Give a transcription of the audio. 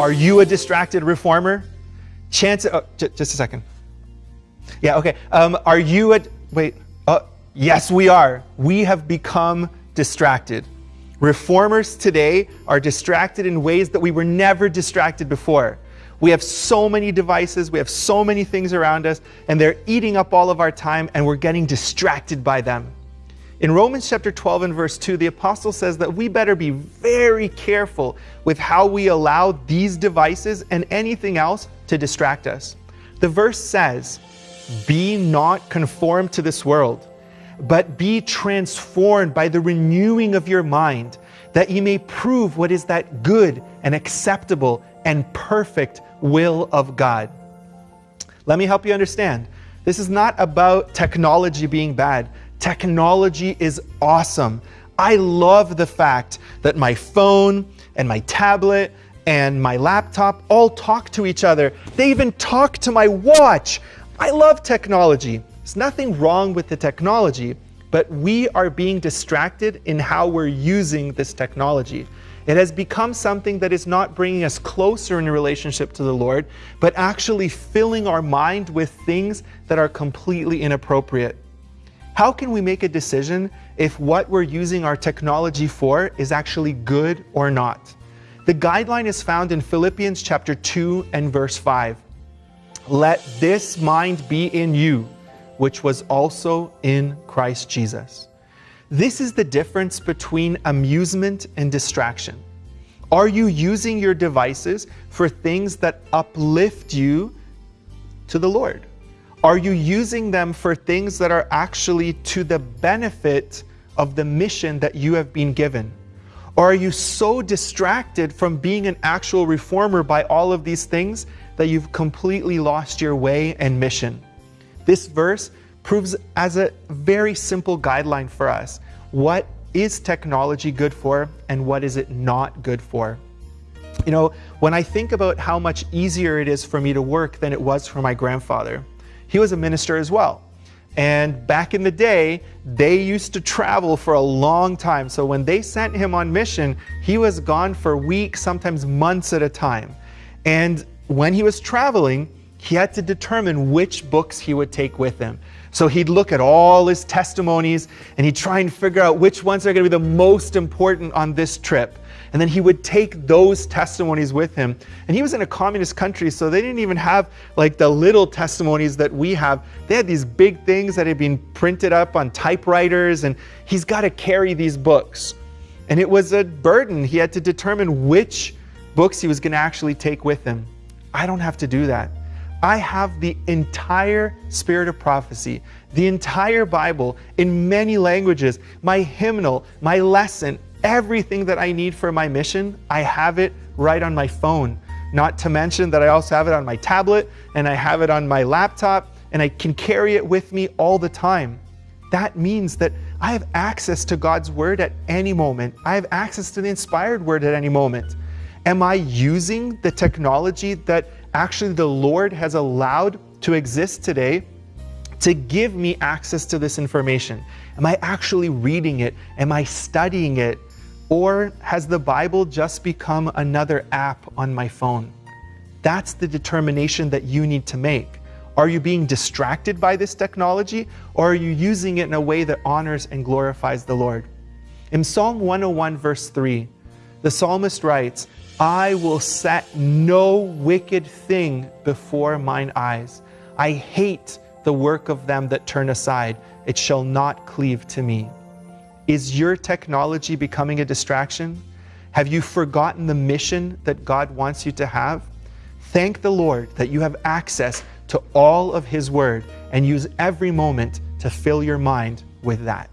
Are you a distracted reformer? Chance, oh, just a second. Yeah, okay. Um, are you a, wait, uh, yes, we are. We have become distracted. Reformers today are distracted in ways that we were never distracted before. We have so many devices, we have so many things around us, and they're eating up all of our time, and we're getting distracted by them. In Romans chapter 12 and verse 2, the apostle says that we better be very careful with how we allow these devices and anything else to distract us. The verse says, Be not conformed to this world, but be transformed by the renewing of your mind, that ye may prove what is that good and acceptable and perfect will of God. Let me help you understand. This is not about technology being bad. Technology is awesome. I love the fact that my phone and my tablet and my laptop all talk to each other. They even talk to my watch. I love technology. There's nothing wrong with the technology, but we are being distracted in how we're using this technology. It has become something that is not bringing us closer in a relationship to the Lord, but actually filling our mind with things that are completely inappropriate. How can we make a decision if what we're using our technology for is actually good or not? The guideline is found in Philippians chapter 2 and verse 5. Let this mind be in you, which was also in Christ Jesus. This is the difference between amusement and distraction. Are you using your devices for things that uplift you to the Lord? Are you using them for things that are actually to the benefit of the mission that you have been given? Or are you so distracted from being an actual reformer by all of these things that you've completely lost your way and mission? This verse proves as a very simple guideline for us what is technology good for and what is it not good for. You know, when I think about how much easier it is for me to work than it was for my grandfather, he was a minister as well. And back in the day, they used to travel for a long time. So when they sent him on mission, he was gone for weeks, sometimes months at a time. And when he was traveling, he had to determine which books he would take with him. So he'd look at all his testimonies and he'd try and figure out which ones are going to be the most important on this trip. And then he would take those testimonies with him. And he was in a communist country, so they didn't even have like the little testimonies that we have. They had these big things that had been printed up on typewriters, and he's got to carry these books. And it was a burden. He had to determine which books he was going to actually take with him. I don't have to do that. I have the entire spirit of prophecy, the entire Bible in many languages, my hymnal, my lesson, everything that I need for my mission, I have it right on my phone. Not to mention that I also have it on my tablet and I have it on my laptop and I can carry it with me all the time. That means that I have access to God's word at any moment. I have access to the inspired word at any moment. Am I using the technology that actually the Lord has allowed to exist today to give me access to this information? Am I actually reading it? Am I studying it? Or has the Bible just become another app on my phone? That's the determination that you need to make. Are you being distracted by this technology or are you using it in a way that honors and glorifies the Lord? In Psalm 101, verse 3, the psalmist writes, I will set no wicked thing before mine eyes. I hate the work of them that turn aside. It shall not cleave to me. Is your technology becoming a distraction? Have you forgotten the mission that God wants you to have? Thank the Lord that you have access to all of His Word and use every moment to fill your mind with that.